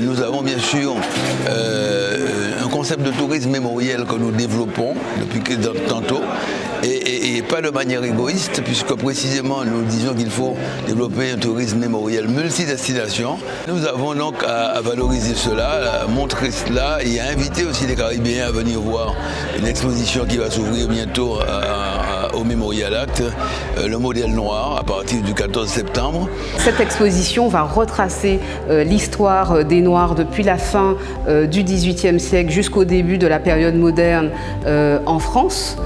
Nous avons bien sûr euh, un concept de tourisme mémoriel que nous développons depuis tantôt et, et, pas de manière égoïste puisque précisément nous disons qu'il faut développer un tourisme mémoriel multidestination. Nous avons donc à, valoriser cela, à montrer cela et à inviter aussi les Caribéens à venir voir une exposition qui va s'ouvrir bientôt au Mémorial Act, euh, le modèle noir à partir du 14 septembre. Cette exposition va retracer euh, l'histoire euh, des Noirs depuis la fin du XVIIIe siècle jusqu'au début de la période moderne en France.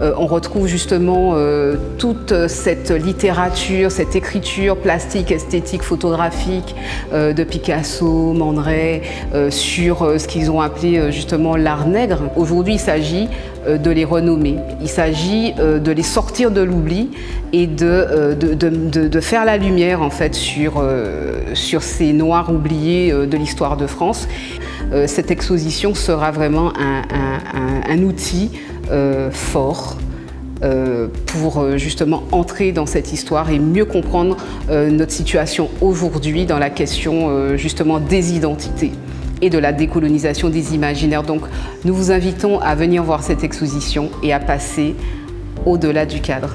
Euh, on retrouve justement euh, toute cette littérature, cette écriture plastique, esthétique, photographique euh, de Picasso, Man sur ce qu'ils ont appelé justement l'art nègre. Aujourd'hui, il s'agit de les renommer. Il s'agit de les sortir de l'oubli et de, faire la lumière en fait sur, ces noirs oubliés de l'histoire de France. Cette exposition sera vraiment un outil fort euh, pour euh, justement entrer dans cette histoire et mieux comprendre notre situation aujourd'hui dans la question justement des identités et de la décolonisation des imaginaires. Donc nous vous invitons à venir voir cette exposition et à passer au-delà du cadre.